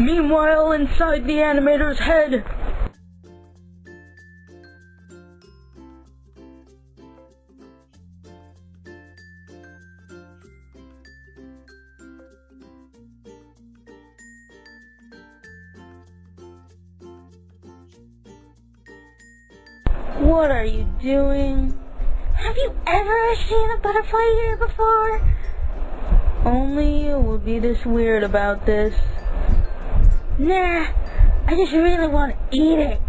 Meanwhile, inside the animator's head, What are you doing? Have you ever seen a butterfly here before? Only you would be this weird about this. Nah, I just really want to eat it.